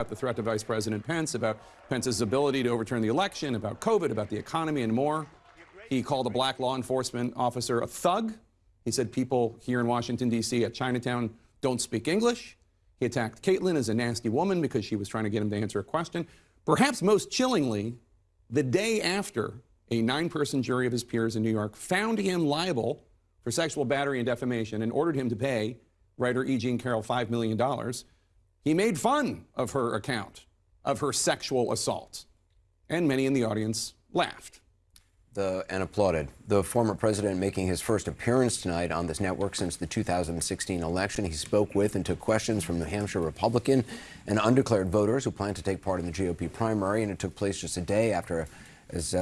about the threat to Vice President Pence, about Pence's ability to overturn the election, about COVID, about the economy, and more. He called a black law enforcement officer a thug. He said people here in Washington, D.C. at Chinatown don't speak English. He attacked Kaitlan as a nasty woman because she was trying to get him to answer a question. Perhaps most chillingly, the day after a nine person jury of his peers in New York found him liable for sexual battery and defamation and ordered him to pay writer E. Jean Carroll $5 million, he made fun of her account of her sexual assault. And many in the audience laughed. The, and applauded. The former president making his first appearance tonight on this network since the 2016 election. He spoke with and took questions from New Hampshire Republican and undeclared voters who plan to take part in the GOP primary, and it took place just a day after, as